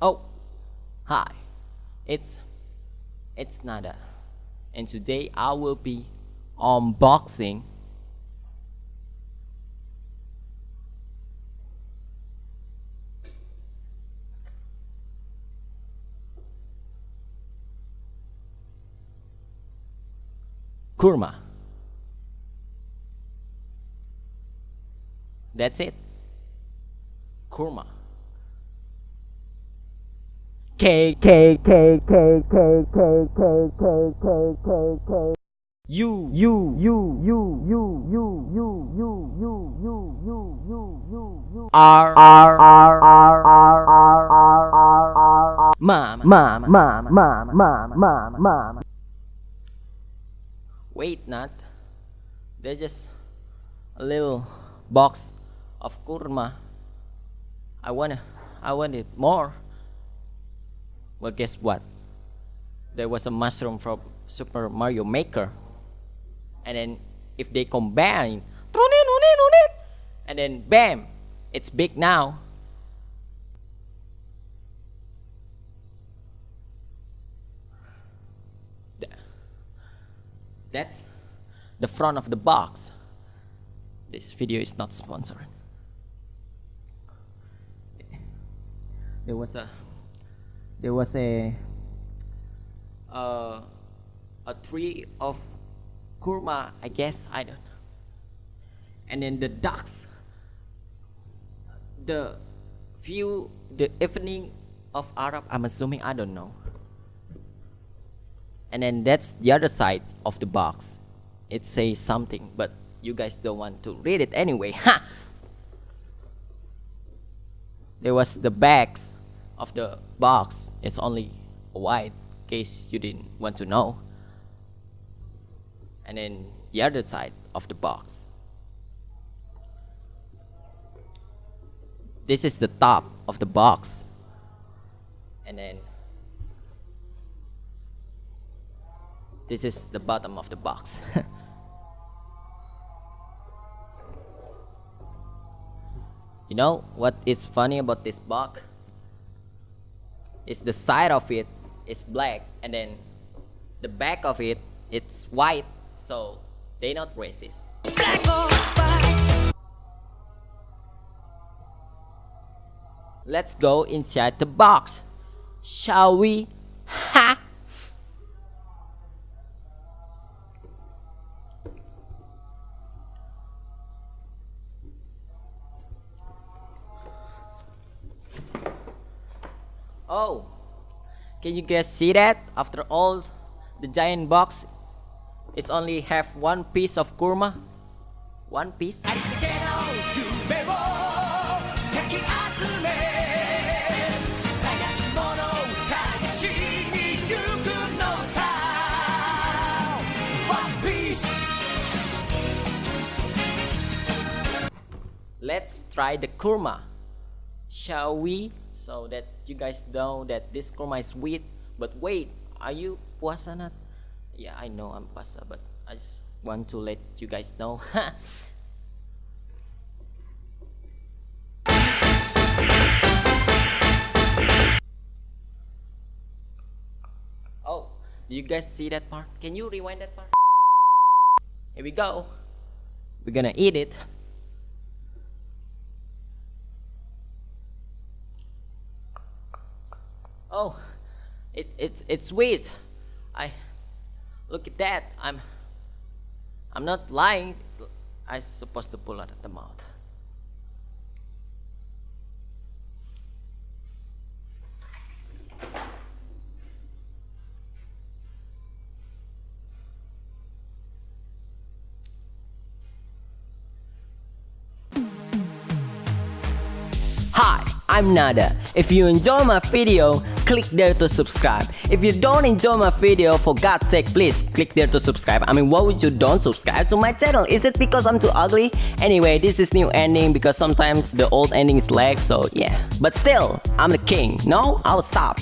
Oh, hi, it's it's Nada, and today I will be unboxing kurma. That's it. Kurma. K K K K K K K K K K K U U U U U U U U U U U U U U R R R R R R R R R Mom Mom Mom Mom Mom Mom Mom Wait not They're just a little box of kurma I wanna I wanted more well, guess what? There was a mushroom from Super Mario Maker. And then if they combine, and then bam, it's big now. That's the front of the box. This video is not sponsored. There was a there was a uh, a tree of kurma I guess I don't know. And then the ducks the view the evening of Arab I'm assuming I don't know. And then that's the other side of the box. It says something but you guys don't want to read it anyway. Ha! There was the bags of the box is only white case you didn't want to know. And then the other side of the box. This is the top of the box. And then this is the bottom of the box. You know what is funny about this box is the side of it is black and then the back of it it's white so they not racist. Let's go inside the box. Shall we Oh, can you guys see that? After all, the giant box, it's only have one piece of kurma. One piece. Let's try the kurma. Shall we? So that you guys know that this kurma is sweet but wait are you puasa not? Yeah I know I'm puasa but I just want to let you guys know. Oh do you guys see that part? Can you rewind that part? Here we go. We're gonna eat it oh it, it it's sweet I look at that. I'm I'm not lying. I supposed to pull out the mouth. Hi, I'm Nada. If you enjoy my video, click there to subscribe. If you don't enjoy my video, for God's sake, please click there to subscribe. I mean, why would you don't subscribe to my channel? Is it because I'm too ugly? Anyway, this is new ending because sometimes the old ending is lag, so yeah. But still, I'm the king. No, I'll stop.